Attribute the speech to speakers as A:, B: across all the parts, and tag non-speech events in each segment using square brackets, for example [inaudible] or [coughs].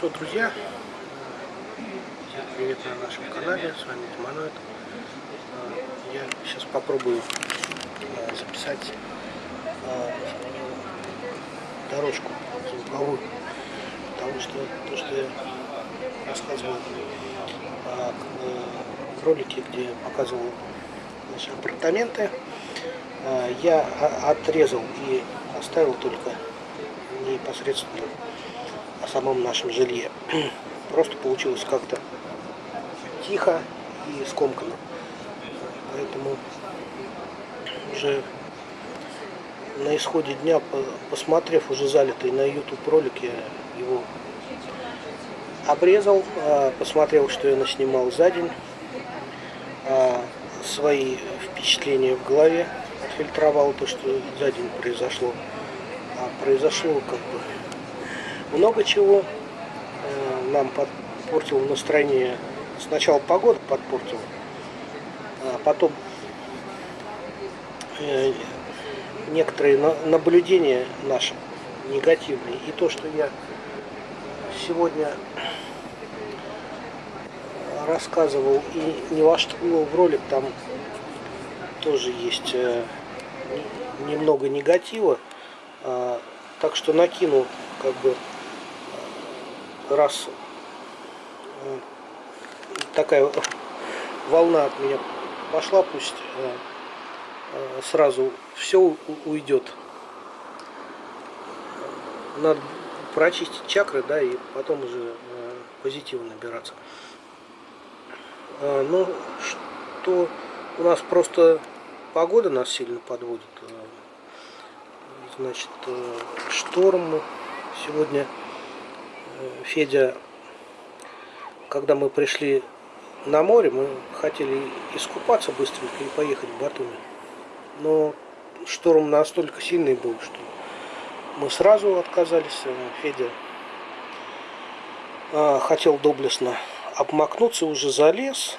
A: что, друзья, привет на нашем канале, с вами Тиманоид. Я сейчас попробую э, записать э, дорожку звуковую, потому что то, что я рассказывал в ролике, где показывал наши апартаменты, я отрезал и оставил только непосредственно о самом нашем жилье. [clears throat] Просто получилось как-то тихо и скомканно. Поэтому уже на исходе дня, посмотрев уже залитый на YouTube ролик, я его обрезал, а, посмотрел, что я наснимал за день, а, свои впечатления в голове, отфильтровал то, что за день произошло. А произошло как бы много чего э, нам подпортил настроение. Сначала погода подпортила, а потом э, некоторые наблюдения наши негативные. И то, что я сегодня рассказывал и не вошел в ролик, там тоже есть э, немного негатива. А, так что накину как бы раз э, такая волна от меня пошла, пусть э, э, сразу все уйдет. Надо прочистить чакры, да, и потом уже позитивно набираться. Ну, что у нас просто погода нас сильно подводит. Значит, шторм сегодня Федя, когда мы пришли на море, мы хотели искупаться быстренько и поехать в Батуми. Но шторм настолько сильный был, что мы сразу отказались. Федя а, хотел доблестно обмакнуться, уже залез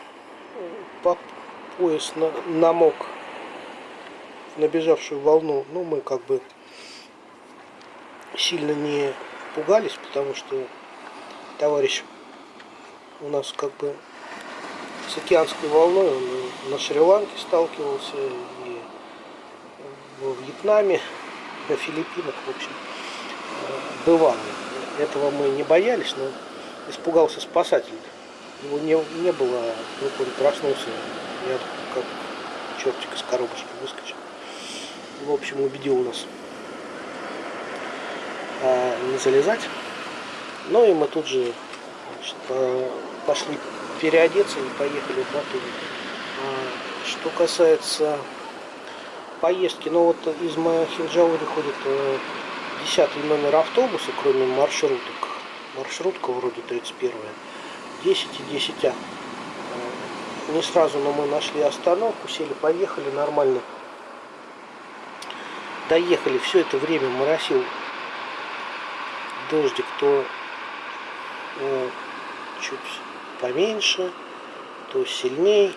A: по пояс на, намок набежавшую волну. Ну, мы как бы сильно не пугались, потому что товарищ у нас как бы с океанской волной, он на Шри-Ланке сталкивался, и во Вьетнаме, на Филиппинах, в общем, бывал. Этого мы не боялись, но испугался спасатель. Его не, не было, вдруг он проснулся, я как чертик из коробочки выскочил. В общем, убедил нас не залезать. Ну и мы тут же значит, пошли переодеться и поехали в Батуми. А, что касается поездки, ну вот из Махинджаури ходит э, десятый номер автобуса, кроме маршруток. Маршрутка вроде 31 10 и 10 а. Не сразу, но мы нашли остановку, сели, поехали нормально. Доехали, все это время моросил дождик, то э, чуть поменьше, то сильней.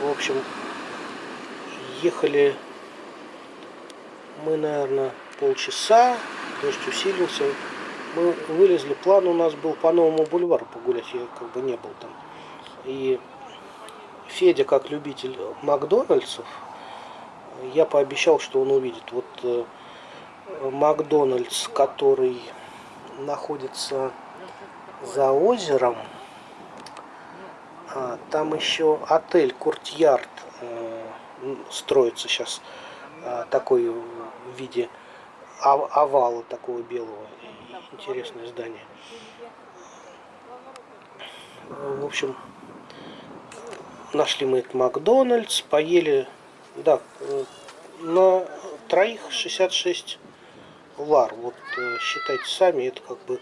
A: В общем, ехали мы, наверное, полчаса, дождь усилился. Мы вылезли, план у нас был по новому бульвару погулять, я как бы не был там. И Федя, как любитель Макдональдсов, я пообещал, что он увидит. Вот э, Макдональдс, который находится за озером. А, там еще отель Куртьярд э, строится сейчас э, такой в виде овала такого белого. Интересное здание. В общем, нашли мы этот Макдональдс, поели, да, э, на троих 66 лар. Вот э, считайте сами, это как бы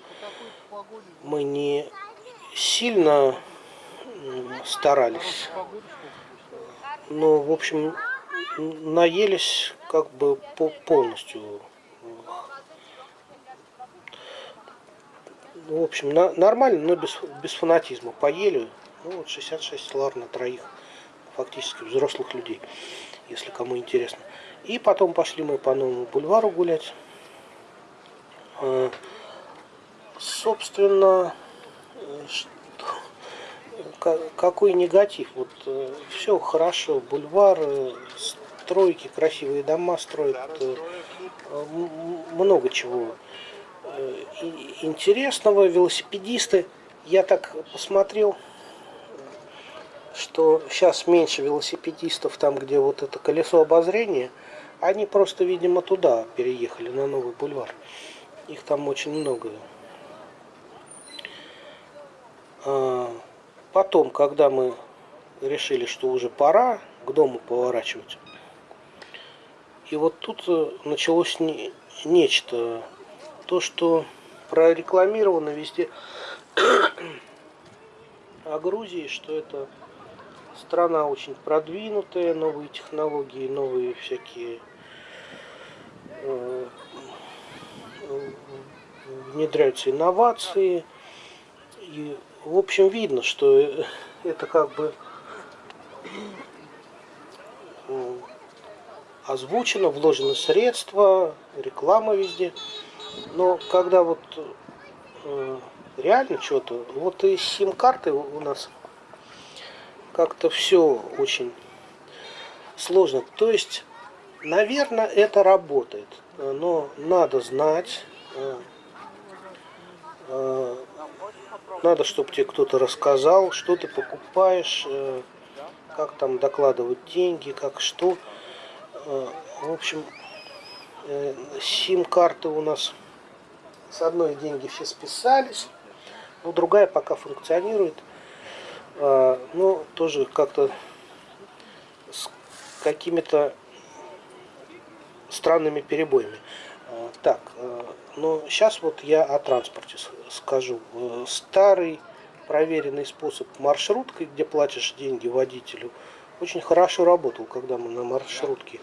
A: мы не сильно старались. Но, в общем, наелись как бы полностью. В общем, нормально, но без, без фанатизма. Поели, ну вот 66 лар на троих, фактически взрослых людей, если кому интересно. И потом пошли мы по новому бульвару гулять. Э, собственно, что, какой негатив? Вот все хорошо, бульвар, стройки, красивые дома строят, много чего интересного, велосипедисты. Я так посмотрел, что сейчас меньше велосипедистов там, где вот это колесо обозрения. Они просто, видимо, туда переехали, на новый бульвар. Их там очень много. А, потом, когда мы решили, что уже пора к дому поворачивать, и вот тут э, началось не, нечто. То, что прорекламировано везде [coughs] о Грузии, что это страна очень продвинутая, новые технологии, новые всякие э, внедряются инновации. И, в общем, видно, что это как бы э, озвучено, вложены средства, реклама везде. Но когда вот э, реально что-то, вот и сим-карты у нас как-то все очень сложно. То есть, наверное, это работает, но надо знать, э, надо, чтобы тебе кто-то рассказал, что ты покупаешь, э, как там докладывать деньги, как что. В общем, сим-карты у нас с одной деньги все списались, но другая пока функционирует. А, ну, тоже как-то с какими-то странными перебоями. Так, а, но сейчас вот я о транспорте скажу. Э, старый проверенный способ маршруткой, где платишь деньги водителю, очень хорошо работал, когда мы на маршрутке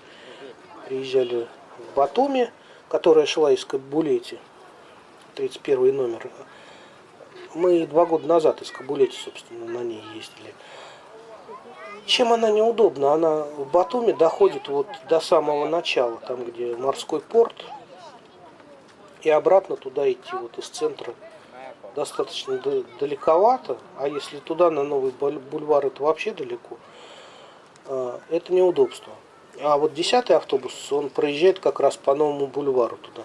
A: приезжали в Батуми, которая шла из Кабулети, 31 номер мы два года назад из Кабулети, собственно, на ней ездили. Чем она неудобна? Она в Батуми доходит вот до самого начала, там где морской порт, и обратно туда идти вот из центра достаточно далековато, а если туда на новый бульвар это вообще далеко, а, это неудобство. А вот десятый автобус, он проезжает как раз по новому бульвару туда.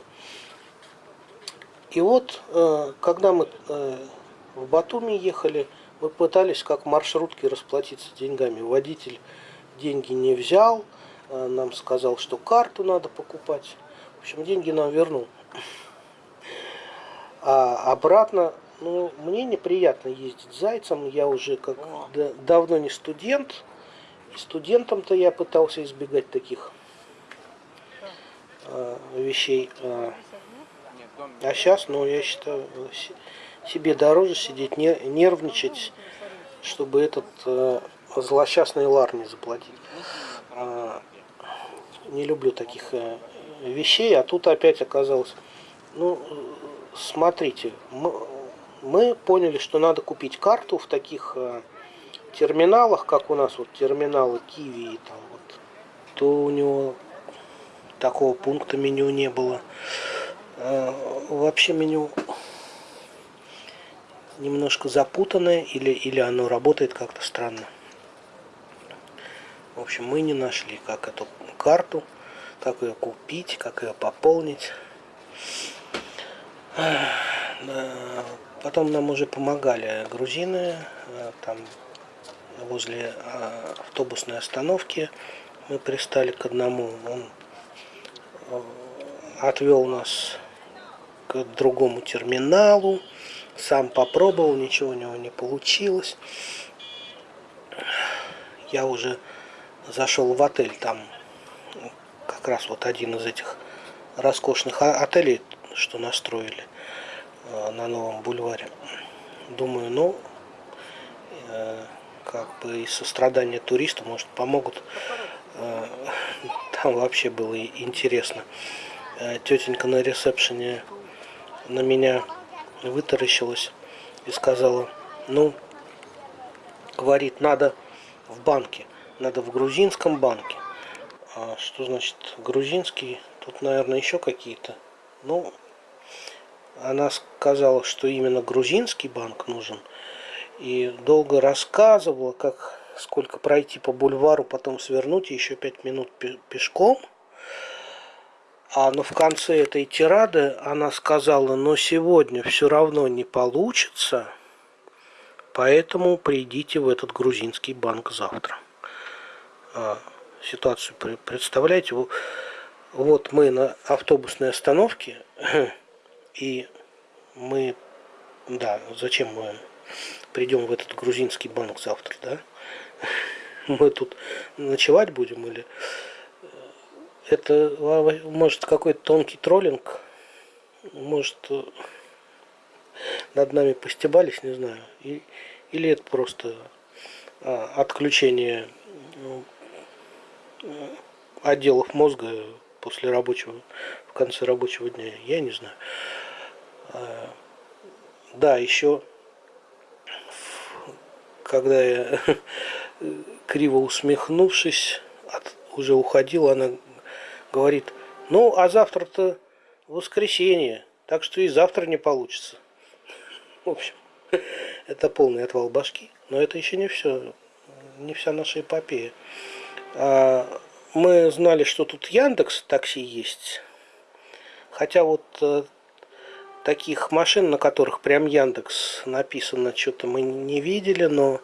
A: И вот, э, когда мы э, в Батуми ехали, мы пытались как маршрутки расплатиться деньгами. Водитель деньги не взял, э, нам сказал, что карту надо покупать. В общем, деньги нам вернул. А обратно, ну, мне неприятно ездить зайцем. Я уже как давно не студент. И студентом-то я пытался избегать таких вещей. А сейчас, ну, я считаю, себе дороже сидеть, не, нервничать, чтобы этот э, злосчастный лар не заплатить. Э, не люблю таких э, вещей, а тут опять оказалось, ну, смотрите, мы, мы поняли, что надо купить карту в таких э, терминалах, как у нас вот терминалы Киви и там вот, то у него такого пункта меню не было. Э, вообще меню немножко запутанное или, или оно работает как-то странно. В общем, мы не нашли, как эту карту, как ее купить, как ее пополнить. Потом нам уже помогали грузины, э, там возле э, автобусной остановки мы пристали к одному. Он отвел нас к другому терминалу. Сам попробовал, ничего у него не получилось. Я уже зашел в отель, там как раз вот один из этих роскошных отелей, что настроили э, на новом бульваре. Думаю, ну, э, как бы из сострадания туристу, может, помогут. Э, там вообще было интересно. Тетенька на ресепшене на меня вытаращилась и сказала, ну, говорит, надо в банке, надо в грузинском банке. А что значит грузинский? Тут, наверное, еще какие-то. Ну, она сказала, что именно грузинский банк нужен. И долго рассказывала, как сколько пройти по бульвару, потом свернуть и еще пять минут пешком. А но в конце этой тирады она сказала, но сегодня все равно не получится, поэтому придите в этот грузинский банк завтра. А, ситуацию представляете, вот мы на автобусной остановке, [clears throat] и мы, да, зачем мы придем в этот грузинский банк завтра, да? [laughs] Мы тут ночевать будем или это может какой-то тонкий троллинг, может над нами постебались, не знаю, и, или это просто а, отключение ну, отделов мозга после рабочего, в конце рабочего дня, я не знаю. А, да, еще когда я [laughs] криво усмехнувшись, от, уже уходила, она говорит, ну, а завтра-то воскресенье, так что и завтра не получится. [laughs] В общем, [laughs] это полный отвал башки, но это еще не все, не вся наша эпопея. А, мы знали, что тут Яндекс такси есть, хотя вот э, таких машин, на которых прям Яндекс написано, что-то мы не видели, но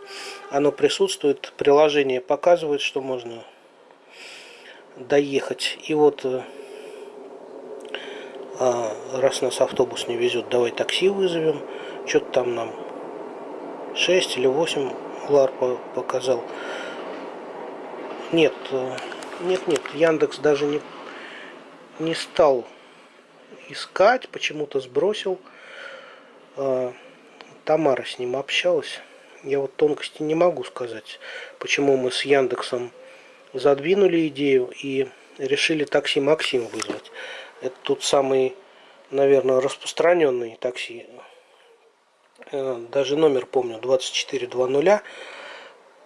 A: оно присутствует. Приложение показывает, что можно доехать. И вот э, а, раз нас автобус не везет, давай такси вызовем. Что-то там нам 6 или 8 лар показал. Нет, э, нет, нет, Яндекс даже не, не стал искать, почему-то сбросил. А, Тамара с ним общалась. Я вот тонкости не могу сказать, почему мы с Яндексом задвинули идею и решили такси Максим вызвать. Это тут самый, наверное, распространенный такси. Э, даже номер помню, 2420.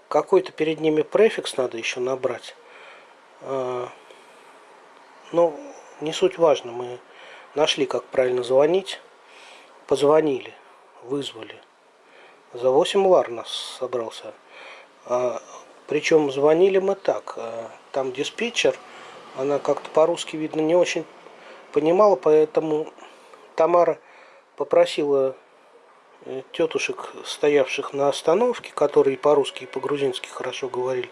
A: Какой-то перед ними префикс надо еще набрать. А, но не суть важно, мы Нашли, как правильно звонить. Позвонили, вызвали. За 8 лар нас собрался. А, причем звонили мы так. А, там диспетчер, она как-то по-русски, видно, не очень понимала, поэтому Тамара попросила э, тетушек, стоявших на остановке, которые по-русски и по-грузински хорошо говорили,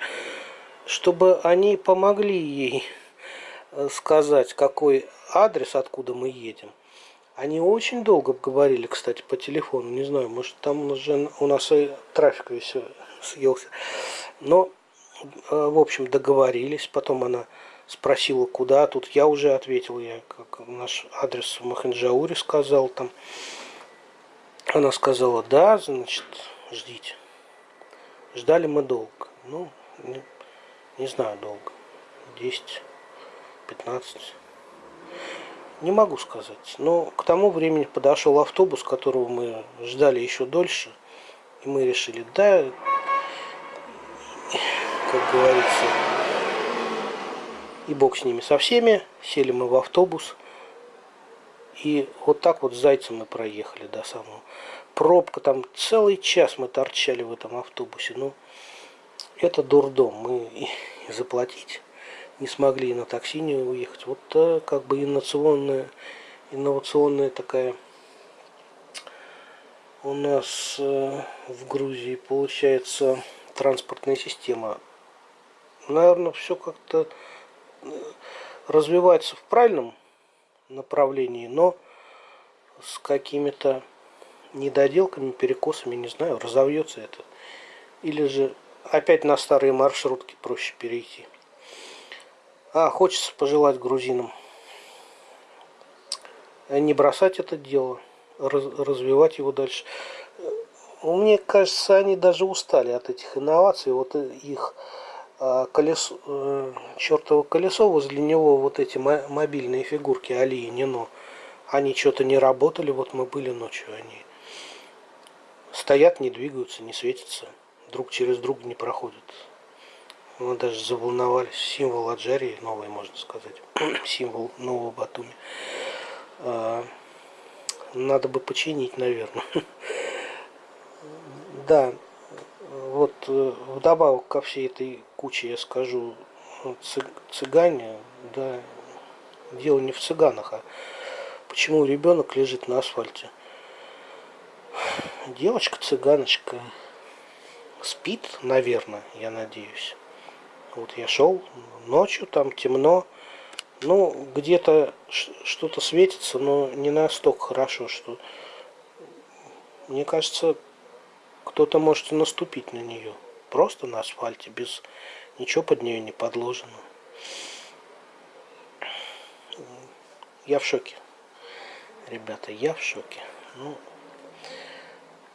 A: чтобы они помогли ей сказать, какой адрес, откуда мы едем. Они очень долго говорили, кстати, по телефону. Не знаю, может там уже у нас и трафик весь съелся. Но, э, в общем, договорились. Потом она спросила, куда. Тут я уже ответил, я как наш адрес в Маханджауре сказал там. Она сказала, да, значит, ждите. Ждали мы долго. Ну, не, не знаю, долго. 10 15. Не могу сказать. Но к тому времени подошел автобус, которого мы ждали еще дольше. И мы решили, да, как говорится, и бог с ними со всеми. Сели мы в автобус. И вот так вот с зайцем мы проехали до самого. Пробка там целый час мы торчали в этом автобусе. Ну, это дурдом. Мы и заплатить не смогли на такси не уехать. Вот э, как бы инновационная, инновационная такая у нас э, в Грузии получается транспортная система. Наверное, все как-то э, развивается в правильном направлении, но с какими-то недоделками, перекосами, не знаю, разовьется это. Или же опять на старые маршрутки проще перейти. А, хочется пожелать грузинам не бросать это дело, раз, развивать его дальше. Мне кажется, они даже устали от этих инноваций. Вот их а, колесо, э, чертово колесо, возле него вот эти мобильные фигурки Али и Нино, они что-то не работали, вот мы были ночью, они стоят, не двигаются, не светятся, друг через друга не проходят. Мы даже заволновались. Символ Аджарии, новый, можно сказать. [clears throat] Символ нового Батуми. А, надо бы починить, наверное. [laughs] Да, вот э, вдобавок ко всей этой куче я скажу, цыгане, да, дело не в цыганах, а почему ребенок лежит на асфальте. Девочка-цыганочка спит, наверное, я надеюсь. Вот я шел ночью, там темно. Ну, где-то что-то светится, но не настолько хорошо, что... Мне кажется, кто-то может наступить на нее. Просто на асфальте, без ничего под нее не подложено. Я в шоке. Ребята, я в шоке. Ну,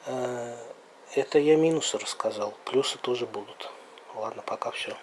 A: э, это я минусы рассказал. Плюсы тоже будут. Ладно, пока все.